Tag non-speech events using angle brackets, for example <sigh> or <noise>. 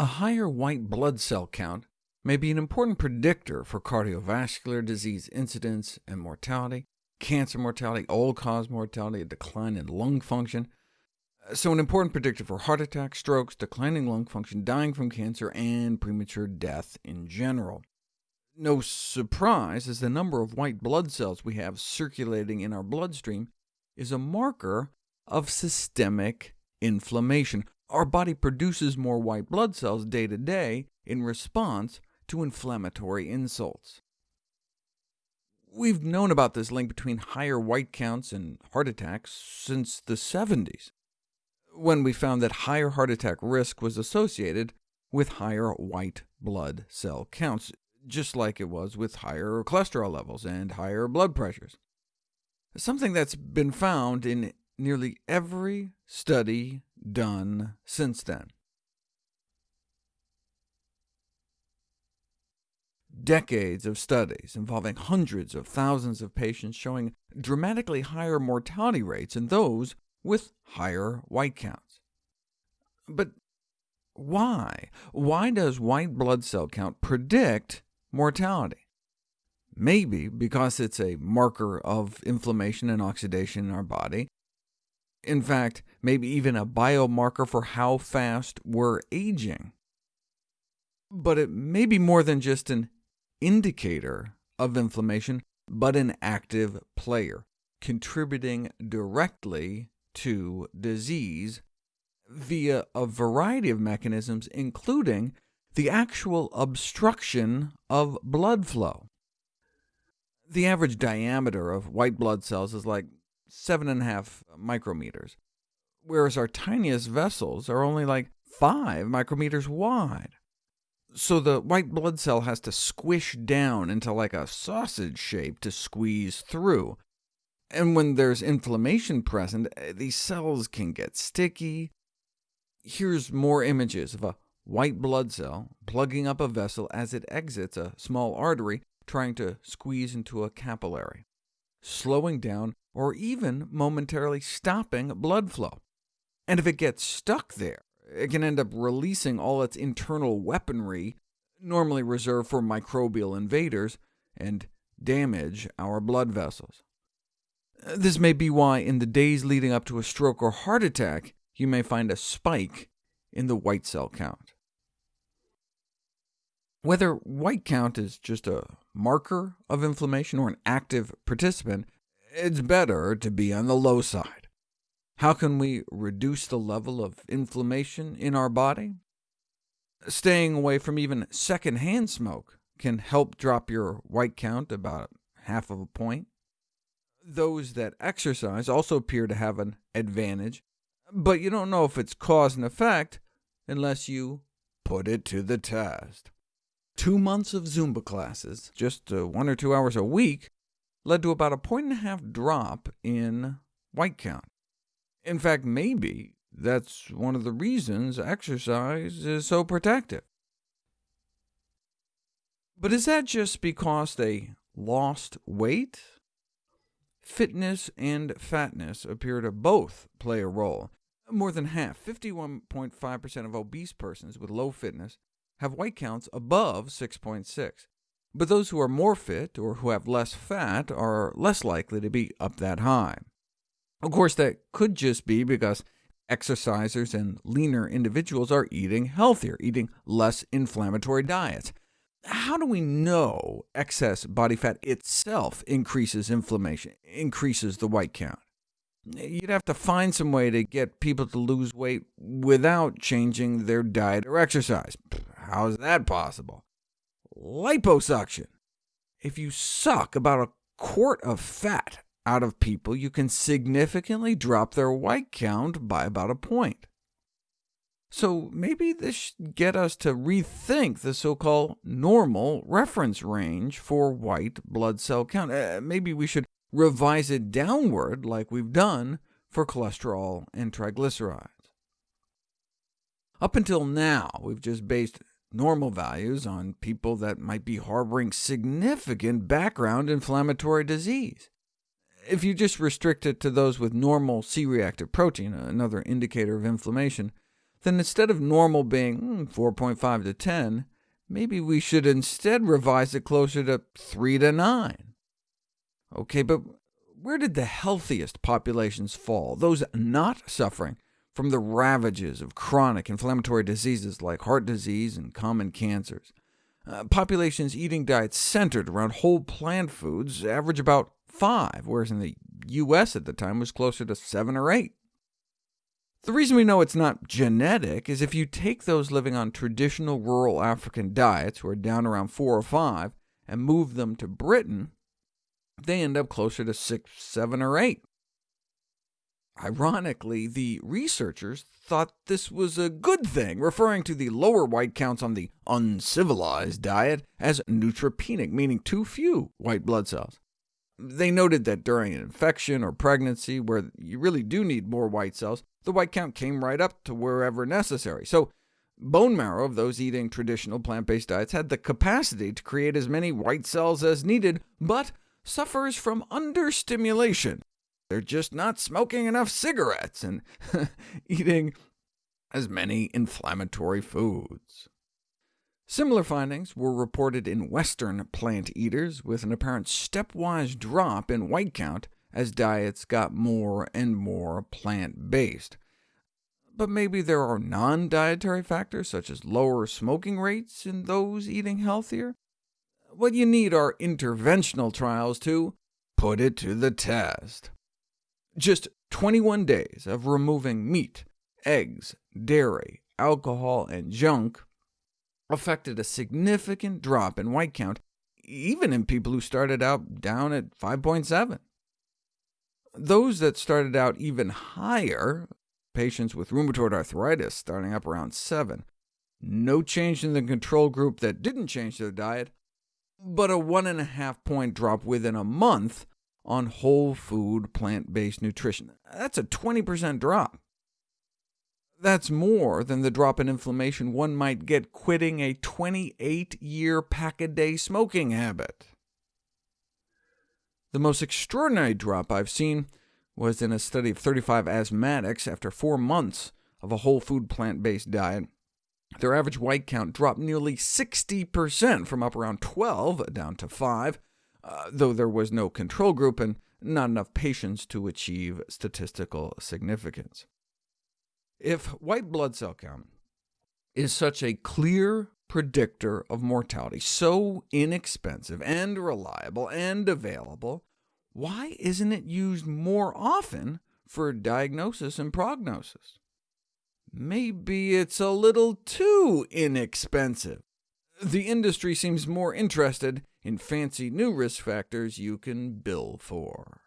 A higher white blood cell count may be an important predictor for cardiovascular disease incidence and mortality, cancer mortality, all-cause mortality, a decline in lung function, uh, so an important predictor for heart attacks, strokes, declining lung function, dying from cancer, and premature death in general. No surprise, as the number of white blood cells we have circulating in our bloodstream is a marker of systemic inflammation. Our body produces more white blood cells day to day in response to inflammatory insults. We've known about this link between higher white counts and heart attacks since the 70s, when we found that higher heart attack risk was associated with higher white blood cell counts, just like it was with higher cholesterol levels and higher blood pressures. Something that's been found in nearly every study done since then. Decades of studies involving hundreds of thousands of patients showing dramatically higher mortality rates in those with higher white counts. But why? Why does white blood cell count predict mortality? Maybe because it's a marker of inflammation and oxidation in our body. In fact, maybe even a biomarker for how fast we're aging. But it may be more than just an indicator of inflammation, but an active player, contributing directly to disease via a variety of mechanisms, including the actual obstruction of blood flow. The average diameter of white blood cells is like 7.5 micrometers, whereas our tiniest vessels are only like 5 micrometers wide. So the white blood cell has to squish down into like a sausage shape to squeeze through, and when there's inflammation present, eh, these cells can get sticky. Here's more images of a white blood cell plugging up a vessel as it exits a small artery, trying to squeeze into a capillary, slowing down or even momentarily stopping blood flow. And if it gets stuck there, it can end up releasing all its internal weaponry, normally reserved for microbial invaders, and damage our blood vessels. This may be why in the days leading up to a stroke or heart attack, you may find a spike in the white cell count. Whether white count is just a marker of inflammation or an active participant, it's better to be on the low side. How can we reduce the level of inflammation in our body? Staying away from even secondhand smoke can help drop your white count about half of a point. Those that exercise also appear to have an advantage, but you don't know if it's cause and effect unless you put it to the test. Two months of Zumba classes, just uh, one or two hours a week, led to about a point and a half drop in white count. In fact, maybe that's one of the reasons exercise is so protective. But is that just because they lost weight? Fitness and fatness appear to both play a role. More than half, 51.5% of obese persons with low fitness, have white counts above 6.6. But those who are more fit, or who have less fat, are less likely to be up that high. Of course, that could just be because exercisers and leaner individuals are eating healthier, eating less inflammatory diets. How do we know excess body fat itself increases inflammation, increases the white count? You'd have to find some way to get people to lose weight without changing their diet or exercise. How is that possible? Liposuction. If you suck about a quart of fat out of people, you can significantly drop their white count by about a point. So maybe this should get us to rethink the so-called normal reference range for white blood cell count. Uh, maybe we should revise it downward like we've done for cholesterol and triglycerides. Up until now, we've just based normal values on people that might be harboring significant background inflammatory disease. If you just restrict it to those with normal C-reactive protein, another indicator of inflammation, then instead of normal being 4.5 hmm, to 10, maybe we should instead revise it closer to 3 to 9. OK, but where did the healthiest populations fall, those not suffering from the ravages of chronic inflammatory diseases like heart disease and common cancers? Uh, populations eating diets centered around whole plant foods average about 5, whereas in the U.S. at the time was closer to 7 or 8. The reason we know it's not genetic is if you take those living on traditional rural African diets, who are down around 4 or 5, and move them to Britain, they end up closer to 6, 7, or 8. Ironically, the researchers thought this was a good thing, referring to the lower white counts on the uncivilized diet as neutropenic, meaning too few white blood cells. They noted that during an infection or pregnancy, where you really do need more white cells, the white count came right up to wherever necessary. So bone marrow of those eating traditional plant-based diets had the capacity to create as many white cells as needed, but suffers from understimulation, they're just not smoking enough cigarettes and <laughs> eating as many inflammatory foods. Similar findings were reported in Western plant eaters, with an apparent stepwise drop in white count as diets got more and more plant-based. But maybe there are non-dietary factors, such as lower smoking rates in those eating healthier? What you need are interventional trials to put it to the test. Just 21 days of removing meat, eggs, dairy, alcohol, and junk affected a significant drop in white count, even in people who started out down at 5.7. Those that started out even higher, patients with rheumatoid arthritis starting up around 7, no change in the control group that didn't change their diet, but a 1.5 point drop within a month on whole food, plant-based nutrition. That's a 20% drop. That's more than the drop in inflammation one might get quitting a 28-year pack-a-day smoking habit. The most extraordinary drop I've seen was in a study of 35 asthmatics after four months of a whole food plant-based diet. Their average white count dropped nearly 60%, from up around 12 down to 5, uh, though there was no control group and not enough patients to achieve statistical significance. If white blood cell count is such a clear predictor of mortality, so inexpensive and reliable and available, why isn't it used more often for diagnosis and prognosis? Maybe it's a little too inexpensive. The industry seems more interested in fancy new risk factors you can bill for.